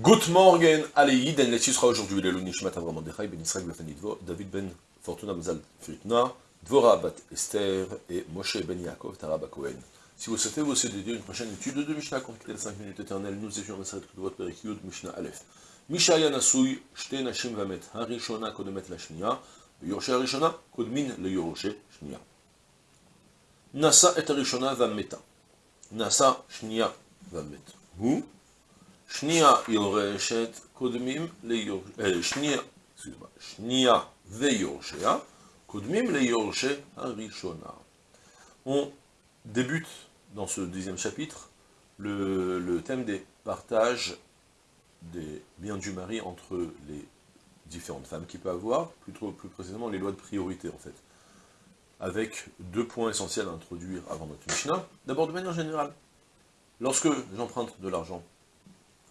Good morning, allez, Den Lechi sera aujourd'hui le Nishmat Avram Mordechai, Ben Israël David Ben Fortuna Mazal Fritna, Dvora Bat Esther et Moshe Ben Yaakov Taraba Cohen. Si vous souhaitez vous aussi dédier une prochaine étude de Mishnah, consacrée les 5 minutes éternelles, nous étions dans cette Keduvot Perikyud Mishnah Aleph. Mishaya Nasui, Shte Nashim Vamet, Harishona Kodemet Lashnia, Yoroshe Harishona, Kodmin le Yoroshe Shnia. Nasa et Harishona Vameta. Nasa Shnia Vamet. Vous? On débute dans ce dixième chapitre le, le, thème des partages des biens du mari entre les différentes femmes qu'il peut avoir, plutôt plus précisément les lois de priorité en fait, avec deux points essentiels à introduire avant notre Mishnah. D'abord de manière générale, lorsque j'emprunte de l'argent,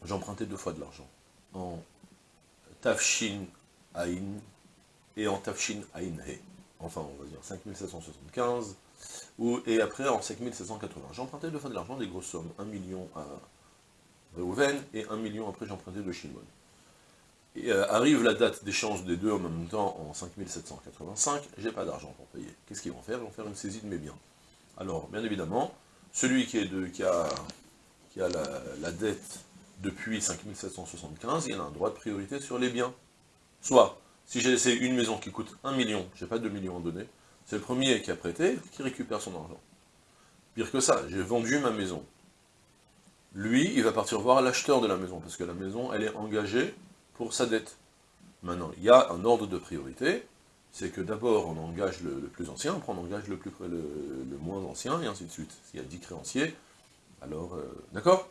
j'empruntais deux fois de l'argent, en Tafshin Ain et en Tafshin Ain He, enfin on va dire 5775, ou, et après en 5780. J'empruntais deux fois de l'argent, des grosses sommes, 1 million à Reuven, et 1 million après j'empruntais de Shimon. Et euh, arrive la date d'échange des deux en même temps, en 5785, j'ai pas d'argent pour payer. Qu'est-ce qu'ils vont faire? Ils vont faire une saisie de mes biens. Alors, bien évidemment, celui qui, a, la dette depuis 5775, il a un droit de priorité sur les biens. Soit, si j'ai laissé une maison qui coûte 1 million, j'ai pas 2 millions à donner, c'est le premier qui a prêté qui récupère son argent. Pire que ça, j'ai vendu ma maison. Lui, il va partir voir l'acheteur de la maison, parce que la maison, elle est engagée pour sa dette. Maintenant, il y a un ordre de priorité, c'est que d'abord on engage le, plus ancien, après on engage le, plus, le, moins ancien, et ainsi de suite. S'il y a 10 créanciers, alors, euh, d'accord?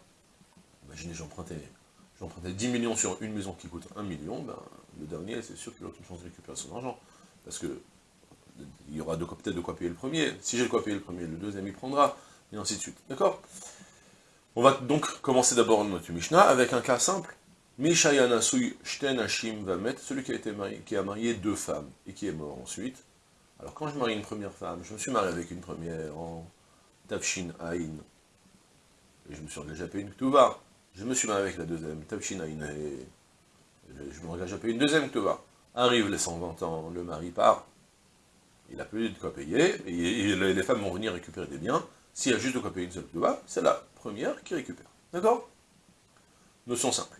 Imaginez, j'empruntais 10 millions sur une maison qui coûte 1 million, ben, le dernier, c'est sûr qu'il a aucune chance de récupérer son argent. Parce que il y aura peut-être de quoi payer le premier. Si j'ai de quoi payer le premier, le deuxième il prendra, et ainsi de suite. D'accord? On va donc commencer d'abord notre Mishnah avec un cas simple. Mishayana Sui Shten Hashim Vamet, celui qui a, été marié, qui a marié deux femmes et qui est mort ensuite. Alors quand je marie une première femme, je me suis marié avec une première en Tafshin Ain, et je me suis engagé à payer une Ktuva. Je me suis marié avec la deuxième, je m'engage à payer une deuxième Ktuva. Arrive les 120 ans, le mari part, il n'a plus de quoi payer, et, les femmes vont venir récupérer des biens, s'il y a juste de quoi payer une seule Ktuva, c'est la première qui récupère. D'accord? Notion simple.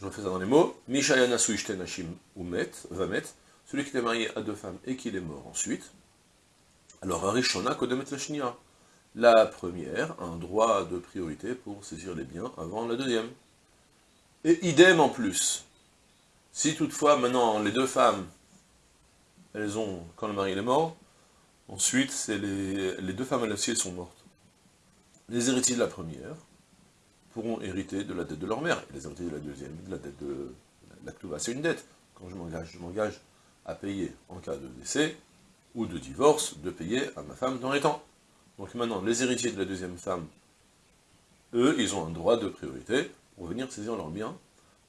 Je refais ça dans les mots. Mishayana Suishten Hashim Umet, Vamet, celui qui était marié à deux femmes et qui est mort ensuite. Alors, Arishona Kodemet Lashnia. La première un droit de priorité pour saisir les biens avant la deuxième. Et idem en plus. Si toutefois, maintenant, les deux femmes, elles ont, quand le mari est mort, ensuite, c'est les, deux femmes à l'acier sont mortes. Les héritiers de la première, pourront hériter de la dette de leur mère, les héritiers de la deuxième, de la dette de la Ktuva. C'est une dette. Quand je m'engage, je m'engage à payer en cas de décès ou de divorce, de payer à ma femme dans les temps. Donc maintenant, les héritiers de la deuxième femme, eux, ils ont un droit de priorité pour venir saisir leurs biens,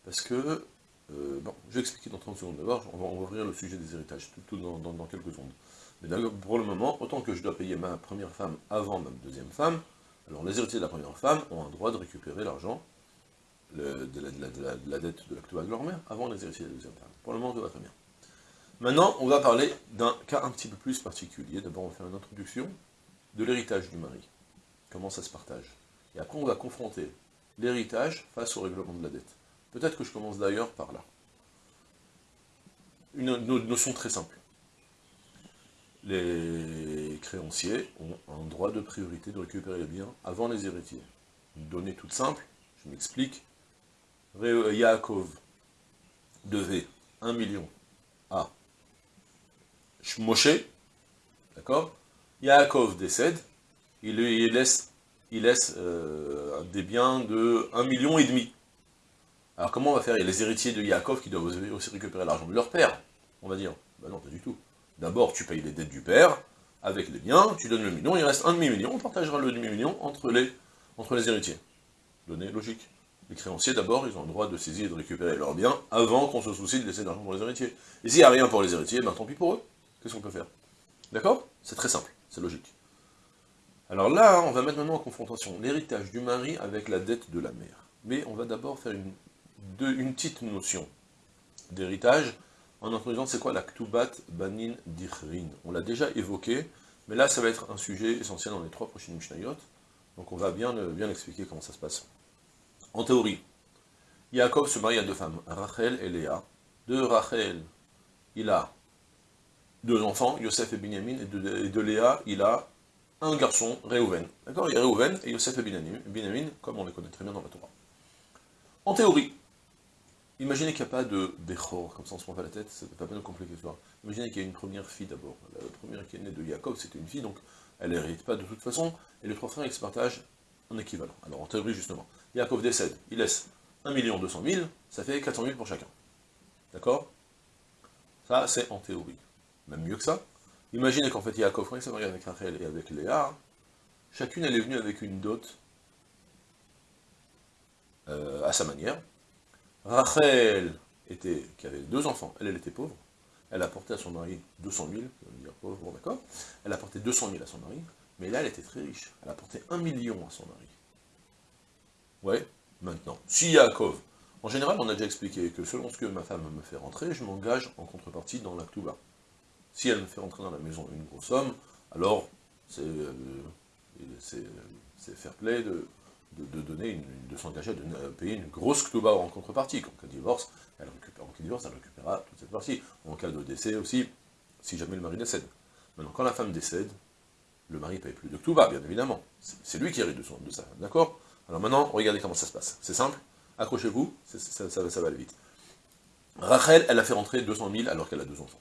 parce que, euh, bon, je vais expliquer dans 30 secondes d'abord, on, va, ouvrir le sujet des héritages, tout, dans, quelques secondes. Mais pour le moment, autant que je dois payer ma première femme avant ma deuxième femme, alors les héritiers de la première femme ont un droit de récupérer l'argent de, de, de, la dette de l'actuelle de leur mère avant les héritiers de la deuxième femme. Pour le moment, tout va très bien. Maintenant, on va parler d'un cas un petit peu plus particulier. D'abord, on va faire une introduction de l'héritage du mari. Comment ça se partage? Et après, on va confronter l'héritage face au règlement de la dette. Peut-être que je commence d'ailleurs par là. Une, notion très simple les créanciers ont un droit de priorité de récupérer les biens avant les héritiers. Une donnée toute simple, je m'explique. Yaakov devait 1 million à Moshe, d'accord? Yaakov décède, il, laisse, euh, des biens de 1 million et demi. Alors comment on va faire? Il y a les héritiers de Yaakov qui doivent aussi récupérer l'argent de leur père, on va dire. Ben non, pas du tout. D'abord, tu payes les dettes du père, avec les biens, tu donnes le million, il reste un demi-million, on partagera le demi-million entre les, entre les héritiers. Donnée logique. Les créanciers, d'abord, ils ont le droit de saisir et de récupérer leurs biens avant qu'on se soucie de laisser de l'argent pour les héritiers. Et s'il n'y a rien pour les héritiers, ben tant pis pour eux. Qu'est-ce qu'on peut faire? D'accord? C'est très simple, c'est logique. Alors là, on va mettre maintenant en confrontation l'héritage du mari avec la dette de la mère. mais on va d'abord faire une, petite notion d'héritage, en introduisant c'est quoi la Ktubat Banin Dichrin. On l'a déjà évoqué, mais là ça va être un sujet essentiel dans les trois prochaines Mishnayot, donc on va bien, bien expliquer comment ça se passe. En théorie, Yaakov se marie à deux femmes, Rachel et Léa. De Rachel, il a deux enfants, Yosef et Binyamin, et de, Léa, il a un garçon, Réhouven. D'accord Il y a Réhouven et Yosef et Binyamin, comme on les connaît très bien dans la Torah. En théorie, imaginez qu'il n'y a pas de Bechor, comme ça on se prend pas la tête, c'est pas bien compliqué l'histoire. Imaginez qu'il y a une première fille d'abord. La première qui est née de Yaakov, c'était une fille, donc elle n'hérite pas de toute façon, et les trois frères ils se partagent en équivalent. Alors en théorie justement, Yaakov décède, il laisse 1 200 000, ça fait 400 000 pour chacun. D'accord? Ça, c'est en théorie. Même mieux que ça. Imaginez qu'en fait, Yaakov, quand il s'est marié avec Rachel et avec Léa, chacune, elle est venue avec une dot euh, à sa manière. Rachel était, qui avait deux enfants, elle, elle était pauvre, elle a apporté à son mari 200 000, dire pauvre, bon d'accord, elle a apporté 200 000 à son mari, mais là elle était très riche, elle a apporté 1 million à son mari. Ouais, maintenant, si Yaakov, en général on a déjà expliqué que selon ce que ma femme me fait rentrer, je m'engage en contrepartie dans la Ktuba. Si elle me fait rentrer dans la maison une grosse somme, alors c'est euh, fair play de, de, donner, de s'engager à payer une grosse ktouba en contrepartie. Quand elle divorce, elle récupère, en cas de divorce, elle récupérera toute cette partie. En cas de décès aussi, si jamais le mari décède. Maintenant, quand la femme décède, le mari ne paye plus de ktouba, bien évidemment. C'est lui qui hérite de, son, de ça, d'accord? Alors maintenant, regardez comment ça se passe. C'est simple, accrochez-vous, ça, ça, va vite. Rachel, elle a fait rentrer 200 000 alors qu'elle a deux enfants.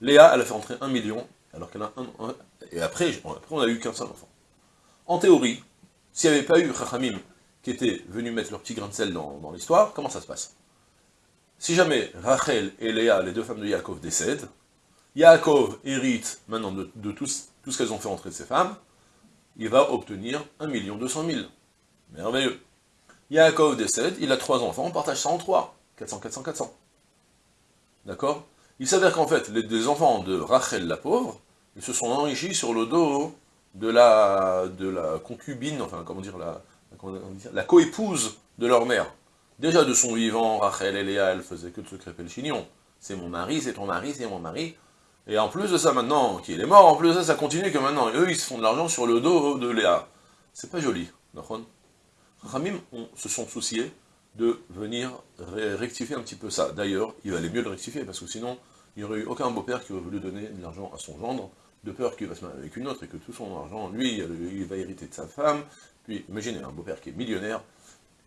Léa, elle a fait rentrer 1 million alors qu'elle a un, Et après, on a eu qu'un seul enfant. En théorie, s'il n'y avait pas eu Chachamim qui était venu mettre leur petit grain de sel dans, l'histoire, comment ça se passe? Si jamais Rachel et Léa, les deux femmes de Yaakov, décèdent, Yaakov hérite maintenant de, tout, ce qu'elles ont fait entrer de ses femmes, il va obtenir 1 200 000. Merveilleux. Yaakov décède, il a trois enfants, on partage ça en trois. 400, 400, 400. D'accord? Il s'avère qu'en fait, les, enfants de Rachel la pauvre, ils se sont enrichis sur le dos de la, de la concubine, enfin, comment dire, la, la coépouse de leur mère. Déjà de son vivant, Rachel et Léa, elle faisait que de se crêper le chignon. C'est mon mari, c'est ton mari, c'est mon mari. Et en plus de ça, maintenant qu'il est mort, en plus de ça, ça continue que maintenant, eux, ils se font de l'argent sur le dos de Léa. C'est pas joli, d'accord Ramim se sont souciés de venir rectifier un petit peu ça. D'ailleurs, il valait mieux le rectifier, parce que sinon, il n'y aurait eu aucun beau-père qui aurait voulu donner de l'argent à son gendre, de peur qu'il va se marier avec une autre et que tout son argent, lui, il va hériter de sa femme. Puis, imaginez un beau-père qui est millionnaire,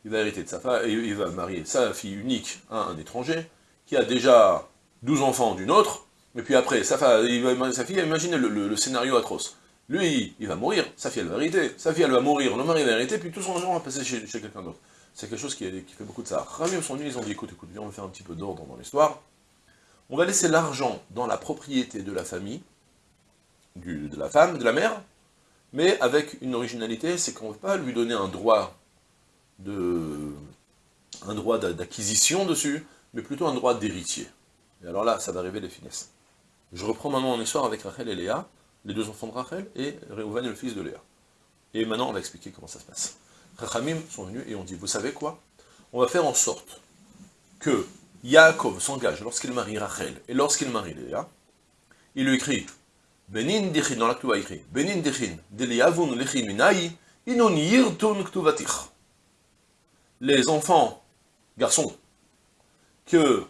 il va hériter de sa femme, et il va marier sa fille unique à un étranger, qui a déjà 12 enfants d'une autre, et puis après, sa, il va marier sa fille, imaginez le, scénario atroce. Lui, il va mourir, sa fille, elle va hériter, sa fille, elle va mourir, le mari va hériter, puis tout son argent va passer chez, quelqu'un d'autre. C'est quelque chose qui, fait beaucoup de ça. Ramium sont ils ont dit, écoute, écoute, viens, on va faire un petit peu d'ordre dans l'histoire. On va laisser l'argent dans la propriété de la famille, de la femme, de la mère, mais avec une originalité, c'est qu'on ne veut pas lui donner un droit d'acquisition dessus, mais plutôt un droit d'héritier. Et alors là, ça va arriver les finesses. Je reprends maintenant mon histoire avec Rachel et Léa, les deux enfants de Rachel, et Réhouven le fils de Léa. Et maintenant, on va expliquer comment ça se passe. Rachamim sont venus et ont dit, vous savez quoi? On va faire en sorte que Yaakov s'engage lorsqu'il marie Rachel et lorsqu'il marie Léa, il lui écrit Benin dichin, dans l'actu écrit, Benin dichin, deliavun lechin minai, inon yirtun ktuvatich. Les enfants, garçons, que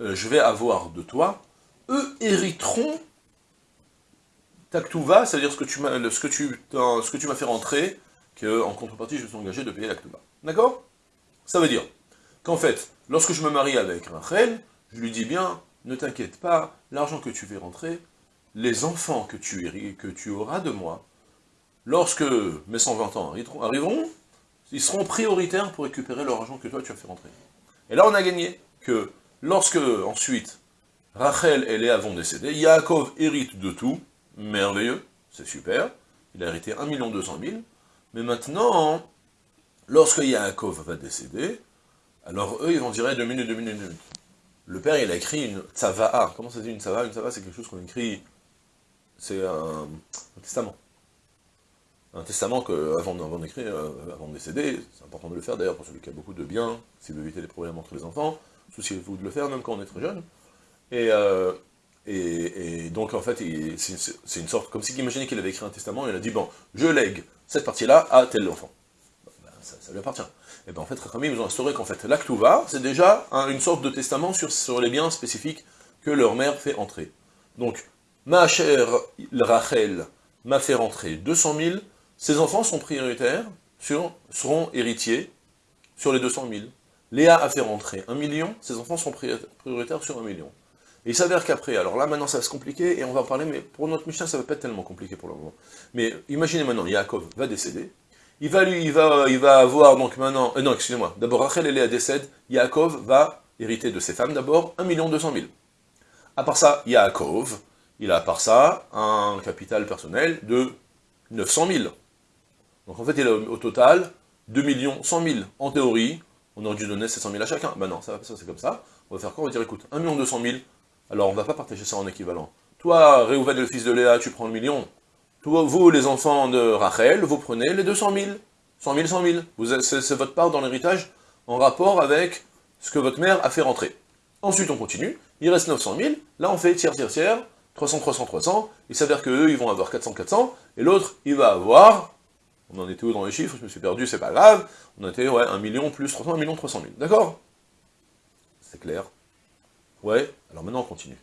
euh, je vais avoir de toi, eux hériteront ta ktuva, c'est-à-dire ce que tu m'as fait rentrer, que en contrepartie je me suis engagé de payer la ktuva. D'accord? Ça veut dire qu'en fait, lorsque je me marie avec Rachel, je lui dis bien, ne t'inquiète pas, l'argent que tu fais rentrer, les enfants que tu, que tu auras de moi, lorsque mes 120 ans arriveront, ils seront prioritaires pour récupérer leur argent que toi tu as fait rentrer. Et là on a gagné que lorsque ensuite Rachel et Léa vont décéder, Yaakov hérite de tout, merveilleux, c'est super, il a hérité 1 200 000, mais maintenant, lorsque Yaakov va décéder, alors eux ils vont dire 2 minutes, 2 minutes, 2 minutes. Le père il a écrit une tzava'a, comment ça dit une tzava'a Une tzava'a c'est quelque chose qu'on écrit c'est un, testament. un testament que, avant, d'écrire, euh, avant de décéder, c'est important de le faire d'ailleurs pour celui qui a beaucoup de biens, s'il veut éviter les problèmes entre les enfants, souciez-vous de le faire même quand on est très jeune. Et, euh, et, donc en fait, c'est une sorte, comme si imaginez qu'il avait écrit un testament, il a dit, bon, je lègue cette partie-là à tel enfant. Ben, ça, lui appartient. Et bien en fait, Rachamim, ils ont instauré qu'en fait, l'actuva, c'est déjà une sorte de testament sur, les biens spécifiques que leur mère fait entrer. Donc, ma chère Rachel m'a fait rentrer 200 000, ses enfants sont prioritaires, seront héritiers sur les 200 000. Léa a fait rentrer 1 million, ses enfants sont prioritaires sur 1 million. Et il s'avère qu'après, alors là maintenant ça va se compliquer, et on va en parler, mais pour notre Mishnah ça va pas être tellement compliqué pour le moment. Mais imaginez maintenant, Yaakov va décéder, il va lui, il va, il va avoir donc maintenant, euh, non excusez-moi, d'abord Rachel et Léa décèdent, Yaakov va hériter de ses femmes d'abord 1 million 200 000. À part ça, Yaakov, il a à part ça un capital personnel de 900 000. Donc en fait, il a au total 2 millions 100 000. En théorie, on aurait dû donner 700 000 à chacun. Ben non, ça, ça c'est comme ça. On va faire quoi? On va dire, écoute, 1 million 200 000, alors on va pas partager ça en équivalent. Toi, Réhouven, le fils de Léa, tu prends le million. Toi, vous, les enfants de Rachel, vous prenez les 200 000. 100 000, 100 000. C'est votre part dans l'héritage en rapport avec ce que votre mère a fait rentrer. Ensuite, on continue. Il reste 900 000. Là, on fait tiers, tiers, tiers. 300, 300, 300. Il s'avère qu'eux, ils vont avoir 400, 400. Et l'autre, il va avoir... On en était où dans les chiffres Je me suis perdu, c'est pas grave. On était, ouais, 1 million plus 300, 1 million 300 000. D'accord? C'est clair Ouais Alors maintenant, on continue.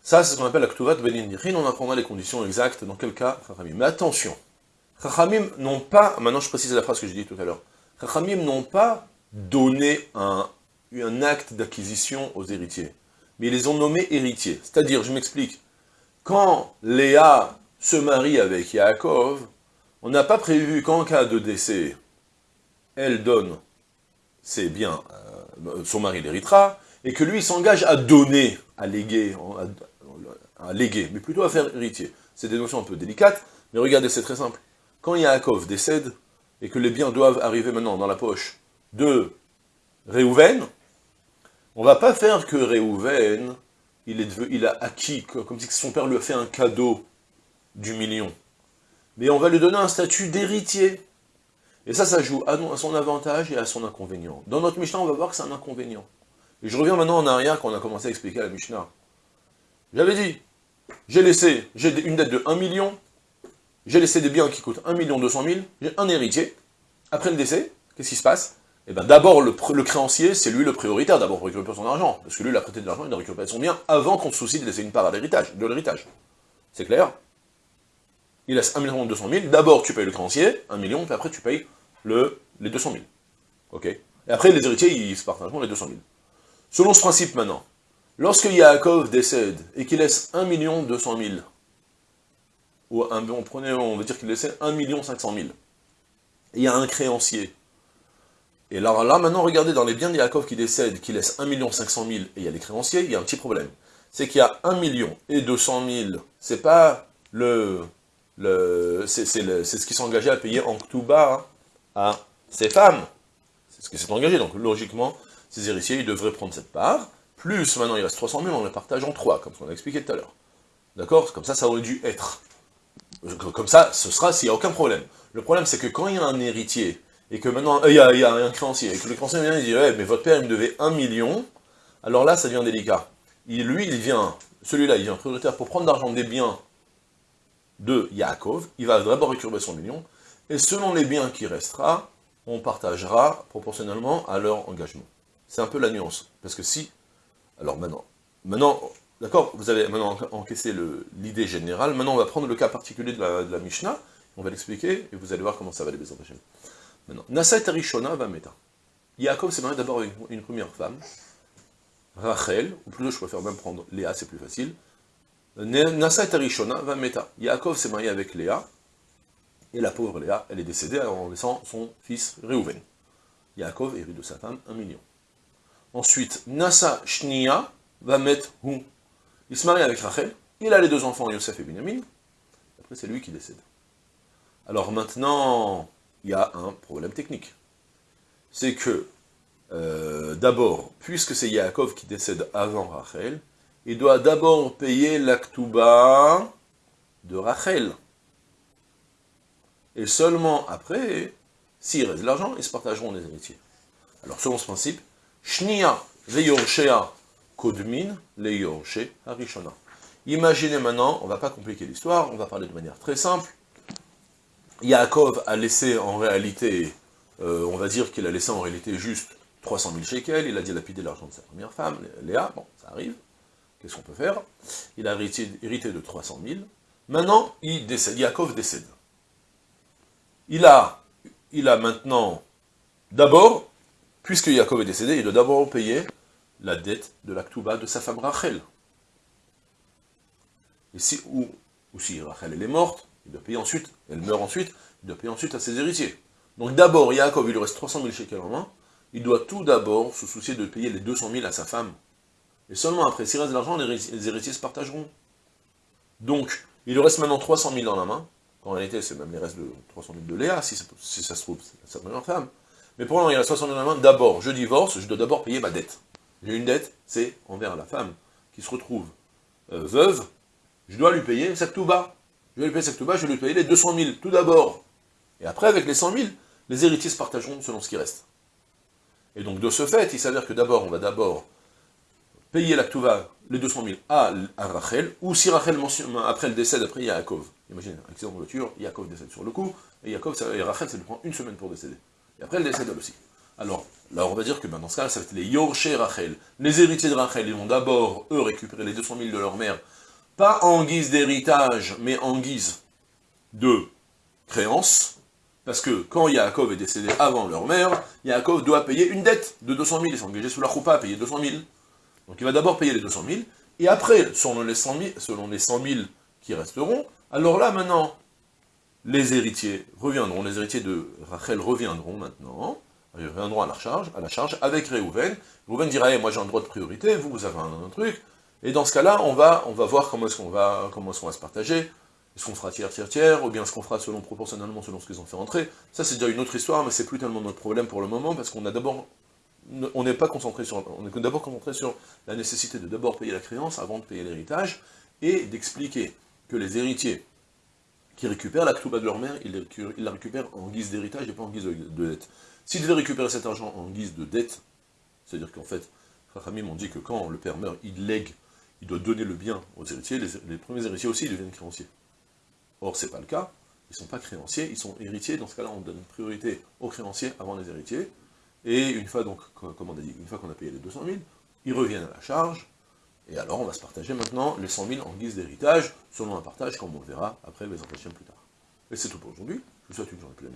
Ça, c'est ce qu'on appelle la Ktuvat On apprendra les conditions exactes dans quel cas Chachamim. Mais attention, Chachamim n'ont pas, maintenant je précise la phrase que j'ai dit tout à l'heure, Chachamim n'ont pas donné un, un acte d'acquisition aux héritiers, mais ils les ont nommés héritiers. C'est-à-dire, je m'explique, quand Léa se marie avec Yaakov, on n'a pas prévu qu'en cas de décès, elle donne ses biens, euh, son mari l'héritera, et que lui s'engage à donner, à léguer, à, mais plutôt à faire héritier. C'est des notions un peu délicates, mais regardez, c'est très simple. Quand Yaakov décède, et que les biens doivent arriver maintenant dans la poche de Réhouven, on va pas faire que Réhouven, il a acquis, comme si son père lui a fait un cadeau du million. Mais on va lui donner un statut d'héritier. Et ça, ça joue à son avantage et à son inconvénient. Dans notre Mishnah, on va voir que c'est un inconvénient. Et je reviens maintenant en arrière quand on a commencé à expliquer la Mishnah. J'avais dit, j'ai laissé, j'ai une dette de 1 million, j'ai laissé des biens qui coûtent 1 million 200 000, j'ai un héritier. Après le décès, qu'est-ce qui se passe? Eh bien d'abord, le, créancier, c'est lui le prioritaire, d'abord pour récupérer son argent, parce que lui, il a prêté de l'argent, il a récupéré son bien, avant qu'on se soucie de laisser une part à l'héritage, de l'héritage. C'est clair? Il laisse 1 million 200 000, d'abord tu payes le créancier, 1 million, puis après tu payes le, les 200 000. Ok? Et après, les héritiers, ils se partagent les 200 000. Selon ce principe maintenant, lorsque Yaakov décède et qu'il laisse 1 million 200 000, ou un, on, on va dire qu'il laissait 1 million 500 000, et il y a un créancier et là, maintenant, regardez, dans les biens de Yaakov qui décèdent, qui laissent 1 500 000, et il y a les créanciers, il y a un petit problème. C'est qu'il y a 1 million et 200 000, c'est pas le... le c'est ce qui s'est engagé à payer en Ktuba à ses femmes. C'est ce qui s'est engagé, donc logiquement, ces héritiers, ils devraient prendre cette part, plus maintenant il reste 300 000, on les partage en 3, comme on a expliqué tout à l'heure. D'accord? Comme ça, ça aurait dû être. Comme ça, ce sera s'il n'y a aucun problème. Le problème, c'est que quand il y a un héritier et que maintenant, euh, il y, a, un créancier, et que le créancier vient et dit, ouais, mais votre père, il me devait un million, alors là, ça devient délicat. Lui, il vient, celui-là, il vient prioritaire pour prendre l'argent des biens de Yaakov, il va d'abord récupérer son million, et selon les biens qui restera, on partagera proportionnellement à leur engagement. C'est un peu la nuance, parce que si, alors maintenant, maintenant, d'accord, vous avez maintenant encaissé l'idée générale, maintenant on va prendre le cas particulier de la, Mishnah, on va l'expliquer, et vous allez voir comment ça va les empêcher. Maintenant, Nasa et Arishona va meta. Yaakov s'est marié d'abord avec une, première femme, Rachel, ou plutôt je préfère même prendre Léa, c'est plus facile. Nasa et Arishona va meta. Yaakov s'est marié avec Léa, et la pauvre Léa, elle est décédée en laissant son fils Réhouven. Yaakov hérite de sa femme un million. Ensuite, Nasa Shnia va mettre Hu. Il se marie avec Rachel, il a les deux enfants, Yosef et Binyamin, après c'est lui qui décède. Alors maintenant, il y a un problème technique. C'est que, euh, d'abord, puisque c'est Yaakov qui décède avant Rachel, il doit d'abord payer l'actuba de Rachel. et seulement après, s'il reste de l'argent, ils se partageront les héritiers. Alors selon ce principe, Shnia veyorshea kodmin leyorshe harishona. Imaginez maintenant, on ne va pas compliquer l'histoire, on va parler de manière très simple. Yaakov a laissé en réalité, euh, on va dire qu'il a laissé en réalité juste 300 000 shekels, il a dilapidé l'argent de sa première femme, Léa, bon, ça arrive, qu'est-ce qu'on peut faire? Il a hérité, hérité, de 300 000, maintenant, il décède, Yaakov décède. Il a, il a maintenant, d'abord, puisque Yaakov est décédé, il doit d'abord payer la dette de l'Aktuba de sa femme Rachel. Et si, ou, si Rachel est morte, il doit payer ensuite, elle meurt ensuite, il doit payer ensuite à ses héritiers. Donc d'abord, Yaakov, il lui reste 300 000 shekels en main, il doit tout d'abord se soucier de payer les 200 000 à sa femme. Et seulement après, s'il reste de l'argent, les héritiers se partageront. Donc, il lui reste maintenant 300 000 dans la main, en réalité, c'est même les restes de 300 000 de Léa, si, si ça se trouve, c'est sa première femme. Mais pour il y a 60 000 dans la main, d'abord, je divorce, je dois d'abord payer ma dette. J'ai une dette, c'est envers la femme qui se retrouve euh, veuve, je dois lui payer sa bas. Je vais lui payer sa bas, je vais lui payer les 200 000, tout d'abord. Et après, avec les 100 000, les héritiers se partageront selon ce qui reste. Et donc, de ce fait, il s'avère que d'abord, on va d'abord payer la Ktuva, les 200 000, à, Rachel, ou si Rachel, après le décès, après Yaakov. Imaginez, accident de voiture, Yaakov décède sur le coup, et, Yaakov, et Rachel, ça lui prend une semaine pour décéder. Et après, elle décède elle aussi. Alors, là, on va dire que ben, dans ce cas, ça va être les Yorche Rachel. Les héritiers de Rachel, ils vont d'abord, eux, récupérer les 200 000 de leur mère, pas en guise d'héritage, mais en guise de créance, parce que quand Yaakov est décédé avant leur mère, Yaakov doit payer une dette de 200 000, il s'est engagé sous la choupa à payer 200 000. Donc il va d'abord payer les 200 000, et après, selon les 100 000, selon les 100 000 qui resteront, alors là, maintenant, les héritiers reviendront, les héritiers de Rachel reviendront maintenant, ils reviendront à la charge, à la charge avec Réhouven. Réhouven dira, hey, moi j'ai un droit de priorité, vous, vous avez un, truc, et dans ce cas-là, on va, on va voir comment est-ce qu'on va, va se partager, est-ce qu'on fera tiers, tiers, tiers, ou bien est-ce qu'on fera selon, proportionnellement selon ce qu'ils ont fait rentrer. Ça, c'est déjà une autre histoire, mais c'est plus tellement notre problème pour le moment, parce qu'on a d'abord, on n'est pas concentré sur, on est d'abord concentré sur la nécessité de d'abord payer la créance avant de payer l'héritage, et d'expliquer que les héritiers qui récupèrent la Ktouba de leur mère, ils, la récupèrent en guise d'héritage et pas en guise de dette. S'ils devaient récupérer cet argent en guise de dette, c'est-à-dire qu'en fait, Rachamim m'ont dit que quand le père meurt, il lègue, il doit donner le bien aux héritiers, les, premiers héritiers aussi deviennent créanciers. Or, c'est pas le cas, ils ne sont pas créanciers, ils sont héritiers, dans ce cas-là, on donne priorité aux créanciers avant les héritiers, et une fois donc, on a dit, une fois qu'on a payé les 200 000, ils reviennent à la charge, et alors on va se partager maintenant les 100 000 en guise d'héritage, selon un partage, comme on verra après les entretiens plus tard. Et c'est tout pour aujourd'hui, je vous souhaite une journée pleine.